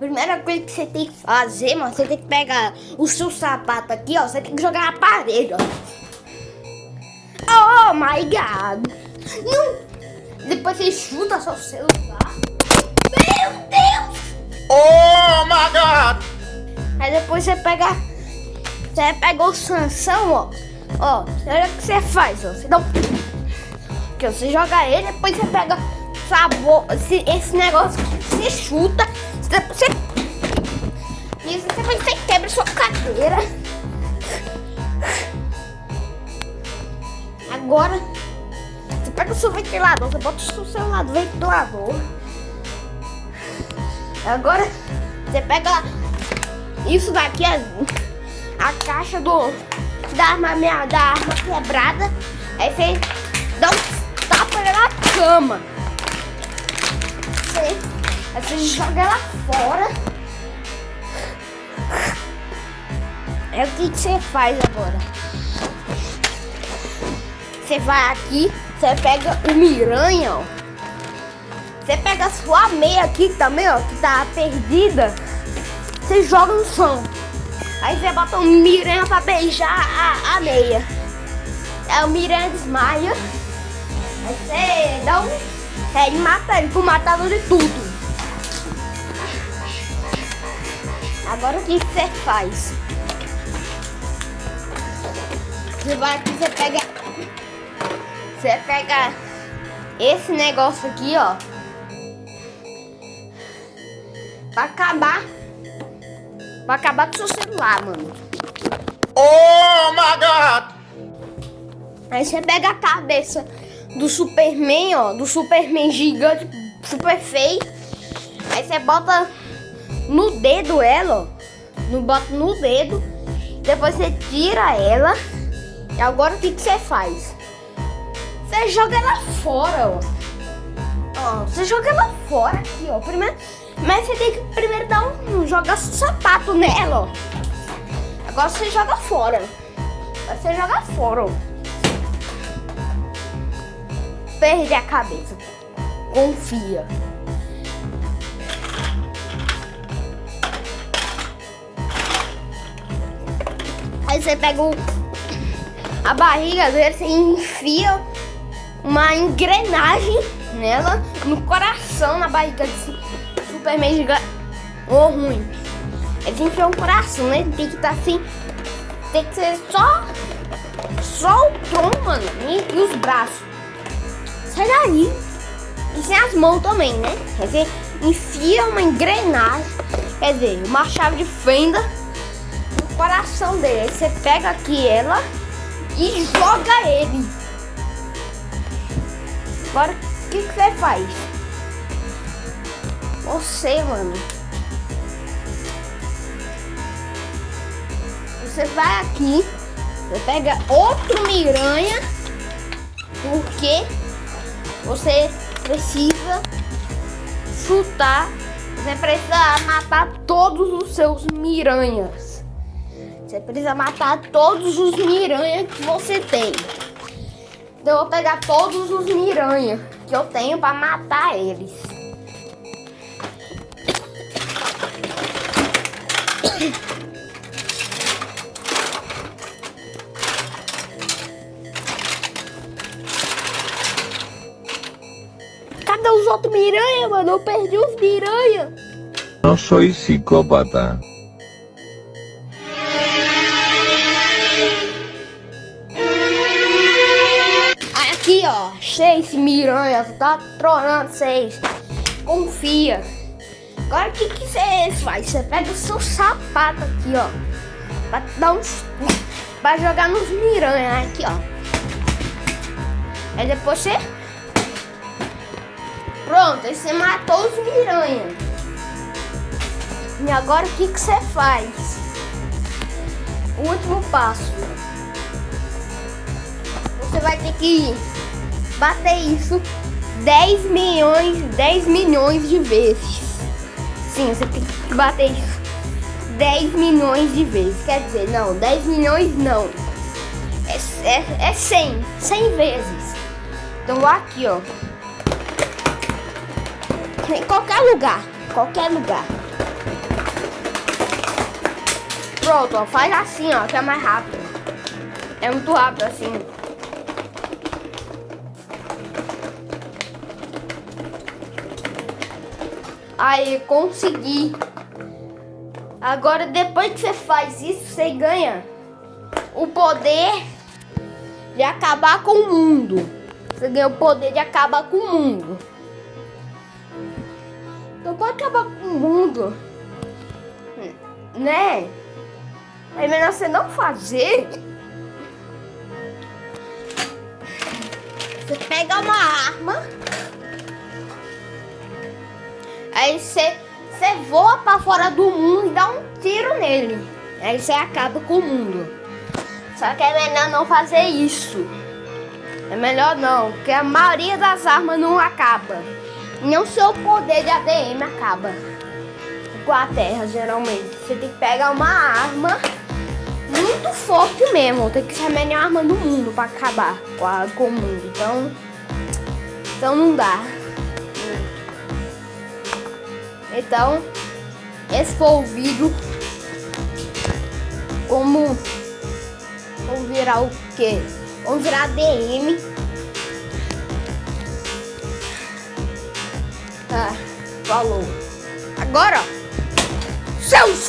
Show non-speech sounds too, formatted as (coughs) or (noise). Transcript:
primeira coisa que você tem que fazer, mano, você tem que pegar o seu sapato aqui, ó. Você tem que jogar na parede, ó. Oh my god. Não. Depois você chuta seu celular. Meu Deus. Oh my god. Aí depois você pega. Você pega o Sansão, ó. Ó, olha o que você faz, ó. Você dá um. Que você joga ele, depois você pega sabor, esse, esse negócio, você chuta, você, isso, você quebra sua cadeira. Agora, você pega o seu ventilador, você bota o seu celular do ventilador. Agora, você pega isso daqui, a, a caixa do, da arma, minha, da arma quebrada. Aí você dá um tapa na cama. Você, aí você joga ela fora. É o que, você faz agora? Você vai aqui, você pega o miranha, ó. Você pega a sua meia aqui também, ó, que tá perdida. Você joga no chão. Aí você bota o miranha pra beijar a, a meia. Aí o miranha desmaia. Aí você dá um... É, e mata ele com matador de tudo. Agora o que você faz? Você vai aqui, você pega... Você pega esse negócio aqui, ó. Pra acabar. Pra acabar com o seu celular, mano. Oh my god. Aí você pega a cabeça do Superman, ó. Do Superman gigante, super feio. Aí você bota no dedo ela, ó. No, bota no dedo. Depois você tira ela. E agora o que, que você faz? Você joga ela fora, ó. Ó, você joga ela fora aqui, ó. Primeiro, mas você tem que primeiro dar um, jogar sapato nela, ó. Agora você joga fora. Agora você joga fora, ó. Perde a cabeça. Confia. Aí você pega o, a barriga dele, você enfia uma engrenagem nela, no coração, na barriga desse Superman gigante. Ou ruim. Eles enfiam o coração, né? Tem que estar tá assim. Tem que ser só. Só o tronco, mano. E, e os braços. Sai daí. E sem as mãos também, né? Quer dizer, enfia uma engrenagem. Quer dizer, uma chave de fenda coração dele. Aí você pega aqui ela e joga ele. Agora, o que, que você faz? Você, mano. Você vai aqui, você pega outro miranha, porque você precisa chutar, você precisa matar todos os seus miranhas. Você precisa matar todos os miranhas que você tem. Então eu vou pegar todos os miranha que eu tenho para matar eles. (coughs) Cadê os outros miranha, mano? Eu perdi os miranha. No soy psicópata. Seis miranha, tá tronando seis. Confia. Agora o que, que você faz? Você pega o seu sapato aqui, ó. Pra dar uns. Pra jogar nos miranha aqui, ó. Aí depois você. Pronto, aí você matou os miranha. E agora o que, que você faz? O último passo. Você vai ter que bater isso 10 milhões, 10 milhões de vezes. Sim, você tem que bater isso 10 milhões de vezes. Quer dizer, não, 10 milhões não. É, é, é 100, 100 vezes. Então aqui, ó. Em qualquer lugar, qualquer lugar. Pronto, ó, faz assim, ó, que é mais rápido. É muito rápido assim. Aí, consegui. Agora, depois que você faz isso, você ganha o poder de acabar com o mundo. Você ganha o poder de acabar com o mundo. Então, pode acabar com o mundo, né? É melhor você não fazer. Você pega uma arma. Aí você, voa pra fora do mundo e dá um tiro nele. Aí você acaba com o mundo. Só que é melhor não fazer isso. É melhor não, porque a maioria das armas não acaba. Nem o seu poder de ADM acaba. Com a terra, geralmente. Você tem que pegar uma arma muito forte mesmo. Tem que ser a melhor arma do mundo pra acabar com, a, com o mundo. Então, então não dá. Então, esse foi o vídeo. Como vamos virar o quê? Vamos virar DM. Ah, falou. Agora, seus